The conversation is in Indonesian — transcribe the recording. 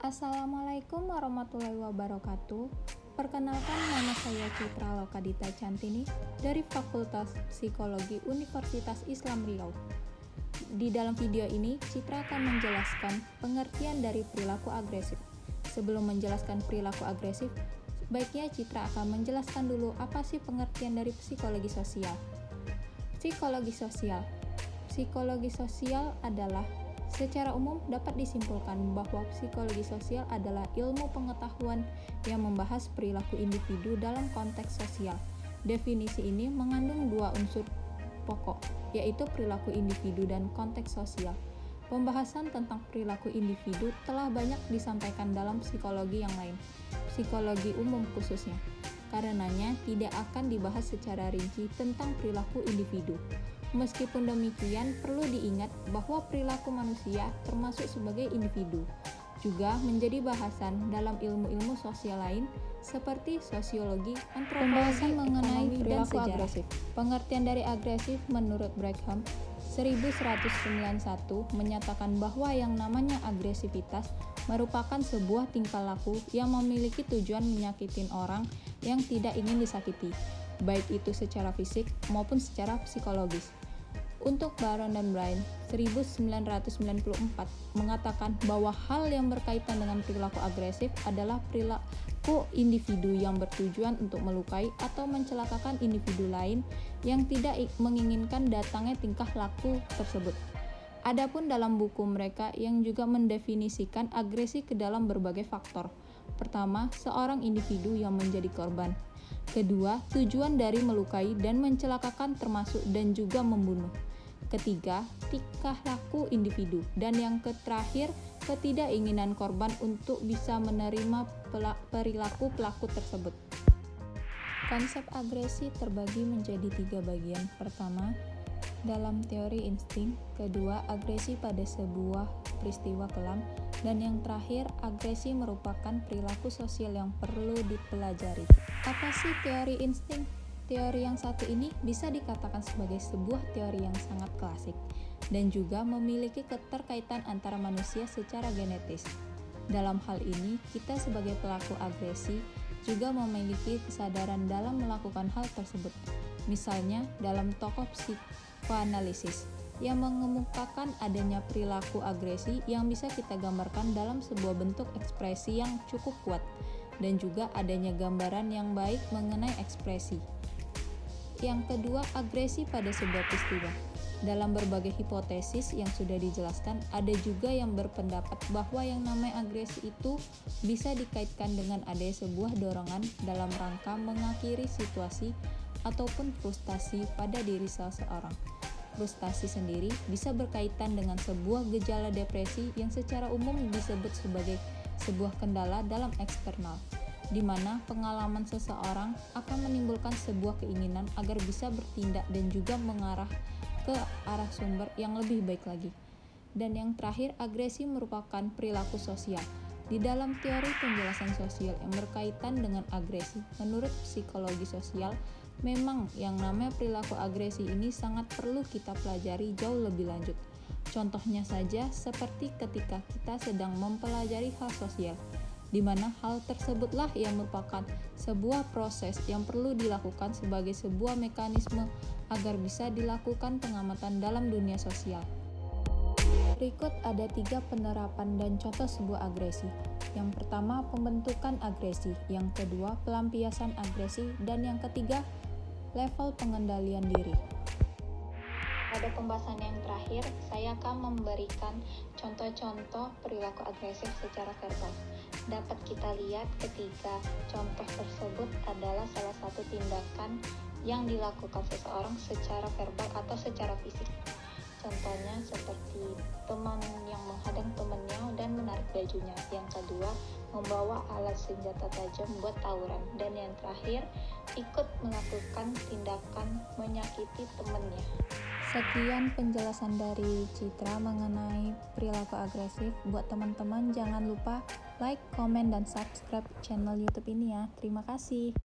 Assalamualaikum warahmatullahi wabarakatuh. Perkenalkan nama saya Citra Lokadita Cantini dari Fakultas Psikologi Universitas Islam Riau. Di dalam video ini, Citra akan menjelaskan pengertian dari perilaku agresif. Sebelum menjelaskan perilaku agresif, baiknya Citra akan menjelaskan dulu apa sih pengertian dari psikologi sosial. Psikologi sosial Psikologi sosial adalah Secara umum dapat disimpulkan bahwa psikologi sosial adalah ilmu pengetahuan yang membahas perilaku individu dalam konteks sosial. Definisi ini mengandung dua unsur pokok, yaitu perilaku individu dan konteks sosial. Pembahasan tentang perilaku individu telah banyak disampaikan dalam psikologi yang lain, psikologi umum khususnya. Karenanya, tidak akan dibahas secara rinci tentang perilaku individu. Meskipun demikian, perlu diingat bahwa perilaku manusia termasuk sebagai individu, juga menjadi bahasan dalam ilmu-ilmu sosial lain seperti sosiologi, antropologi, mengenai perilaku agresif. Pengertian dari agresif menurut Brigham 1191 menyatakan bahwa yang namanya agresivitas merupakan sebuah tingkah laku yang memiliki tujuan menyakitin orang yang tidak ingin disakiti, baik itu secara fisik maupun secara psikologis. Untuk Baron dan Brian, 1994 mengatakan bahwa hal yang berkaitan dengan perilaku agresif adalah perilaku individu yang bertujuan untuk melukai atau mencelakakan individu lain yang tidak menginginkan datangnya tingkah laku tersebut. Adapun dalam buku mereka yang juga mendefinisikan agresi ke dalam berbagai faktor. Pertama, seorang individu yang menjadi korban. Kedua, tujuan dari melukai dan mencelakakan termasuk dan juga membunuh ketiga, tingkah laku individu, dan yang terakhir, ketidakinginan korban untuk bisa menerima perilaku pelaku tersebut. Konsep agresi terbagi menjadi tiga bagian. Pertama, dalam teori insting, kedua, agresi pada sebuah peristiwa kelam, dan yang terakhir, agresi merupakan perilaku sosial yang perlu dipelajari. Apa sih teori insting? Teori yang satu ini bisa dikatakan sebagai sebuah teori yang sangat klasik dan juga memiliki keterkaitan antara manusia secara genetis. Dalam hal ini, kita sebagai pelaku agresi juga memiliki kesadaran dalam melakukan hal tersebut. Misalnya, dalam tokoh psikoanalisis yang mengemukakan adanya perilaku agresi yang bisa kita gambarkan dalam sebuah bentuk ekspresi yang cukup kuat dan juga adanya gambaran yang baik mengenai ekspresi. Yang kedua, agresi pada sebuah peristiwa. Dalam berbagai hipotesis yang sudah dijelaskan, ada juga yang berpendapat bahwa yang namanya agresi itu bisa dikaitkan dengan adanya sebuah dorongan dalam rangka mengakhiri situasi ataupun frustasi pada diri seseorang. Frustasi sendiri bisa berkaitan dengan sebuah gejala depresi yang secara umum disebut sebagai sebuah kendala dalam eksternal di mana pengalaman seseorang akan menimbulkan sebuah keinginan agar bisa bertindak dan juga mengarah ke arah sumber yang lebih baik lagi. Dan yang terakhir, agresi merupakan perilaku sosial. Di dalam teori penjelasan sosial yang berkaitan dengan agresi, menurut psikologi sosial, memang yang namanya perilaku agresi ini sangat perlu kita pelajari jauh lebih lanjut. Contohnya saja seperti ketika kita sedang mempelajari hal sosial di mana hal tersebutlah yang merupakan sebuah proses yang perlu dilakukan sebagai sebuah mekanisme agar bisa dilakukan pengamatan dalam dunia sosial. Berikut ada tiga penerapan dan contoh sebuah agresi. Yang pertama, pembentukan agresi. Yang kedua, pelampiasan agresi. Dan yang ketiga, level pengendalian diri. Pada pembahasan yang terakhir, saya akan memberikan contoh-contoh perilaku agresif secara verbal dapat kita lihat ketika contoh tersebut adalah salah satu tindakan yang dilakukan seseorang secara verbal atau secara fisik. Contohnya seperti teman yang menghadang temannya dan menarik bajunya. Yang kedua, membawa alat senjata tajam buat tawuran. Dan yang terakhir, ikut melakukan tindakan menyakiti temannya. Sekian penjelasan dari Citra mengenai perilaku agresif. Buat teman-teman jangan lupa like, komen, dan subscribe channel YouTube ini ya. Terima kasih.